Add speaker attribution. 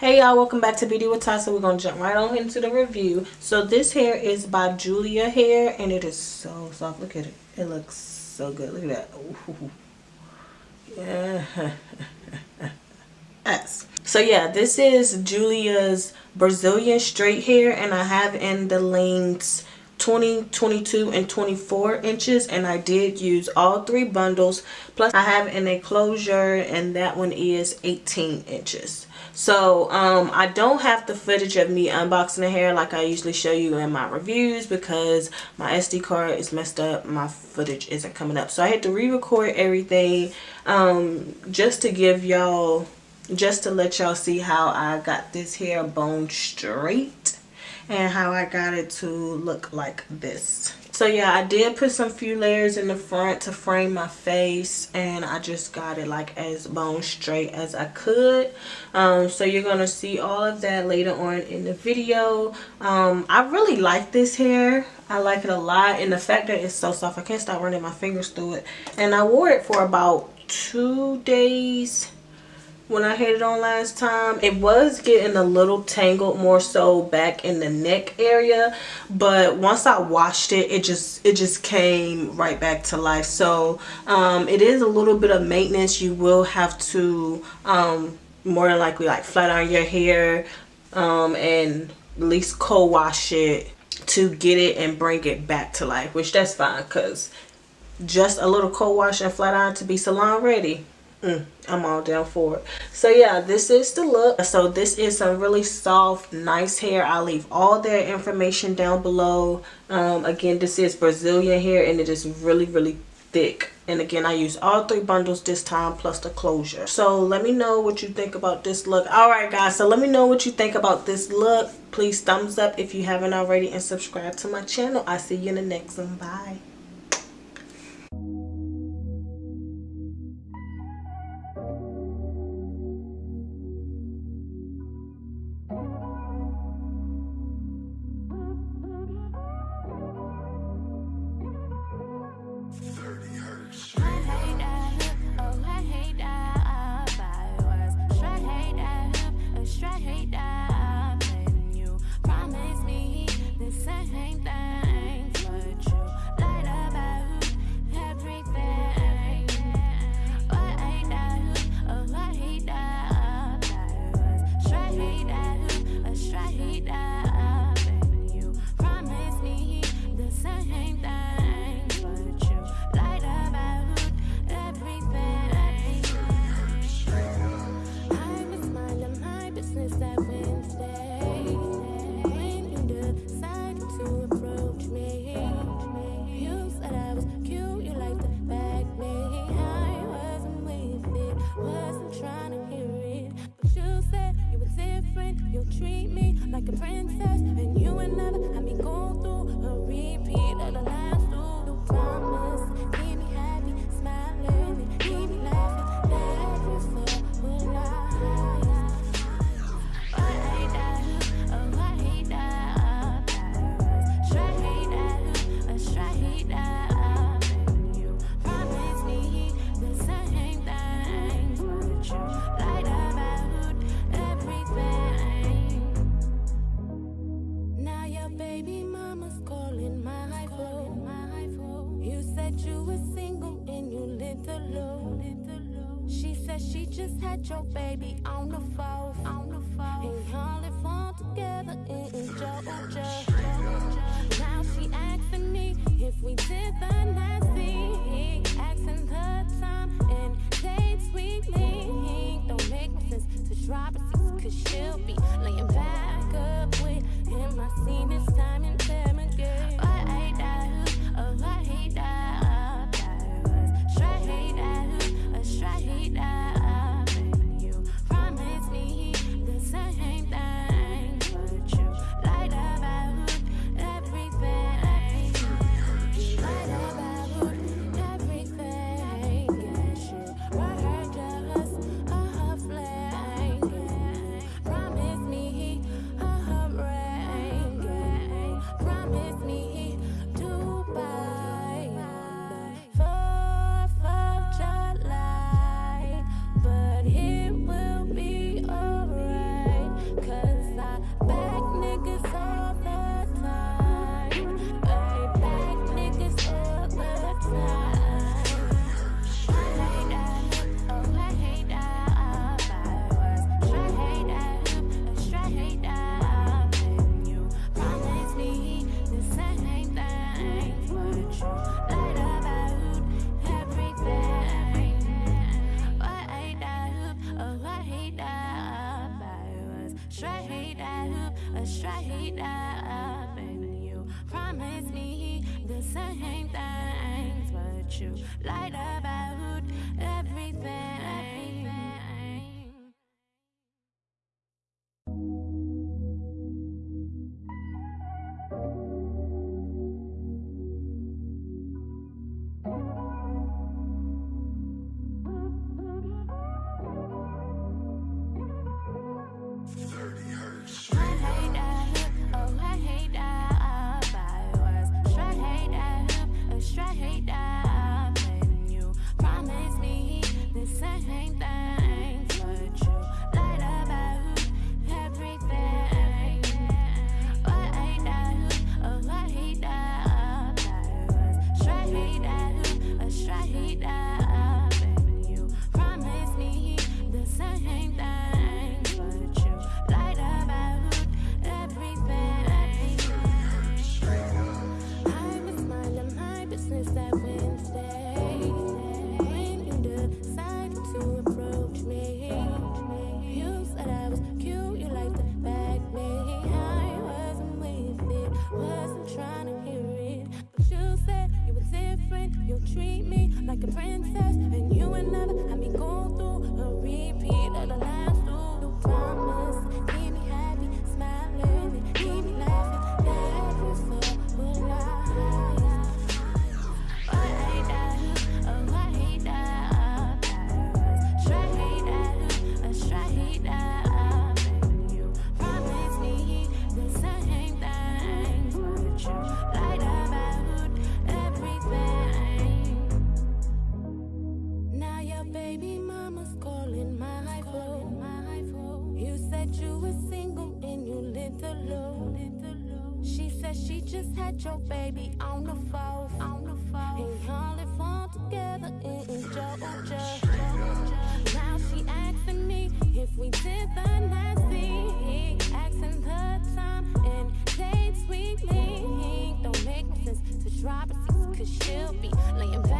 Speaker 1: Hey y'all, welcome back to Beauty with Tasa. We're gonna jump right on into the review. So this hair is by Julia Hair and it is so soft. Look at it. It looks so good. Look at that. Ooh. Yeah. yes. So yeah, this is Julia's Brazilian straight hair and I have in the lengths 20 22 and 24 inches and i did use all three bundles plus i have an enclosure and that one is 18 inches so um, I don't have the footage of me unboxing the hair like I usually show you in my reviews because my SD card is messed up. My footage isn't coming up. So I had to re-record everything um, just to give y'all, just to let y'all see how I got this hair bone straight and how I got it to look like this so yeah i did put some few layers in the front to frame my face and i just got it like as bone straight as i could. Um, so you're gonna see all of that later on in the video. Um, i really like this hair. I like it a lot and the fact that it's so soft i can't stop running my fingers through it. And i wore it for about two days when I had it on last time. It was getting a little tangled more so back in the neck area. But once I washed it, it just it just came right back to life. So um, it is a little bit of maintenance. You will have to um, more than likely like flat iron your hair um, and at least co-wash it to get it and bring it back to life. Which that's fine because just a little co-wash and flat iron to be salon ready Mm, I'm all down for it. So yeah, this is the look. So this is some really soft, nice hair. I'll leave all their information down below. Um, again, this is Brazilian hair and it is really, really thick. And again, I use all three bundles this time plus the closure. So let me know what you think about this look. Alright guys, so let me know what you think about this look. Please thumbs up if you haven't already and subscribe to my channel. I'll see you in the next one. Bye. Your baby straight up, a straight up, and you promise me the same things, but you lied about everything. with your baby on the phone, on the phone. And y'all live all together in Georgia. Now she asking me if we did the nasty, asking the time and dates we link. Don't make no sense to drop it, cause she'll be laying back.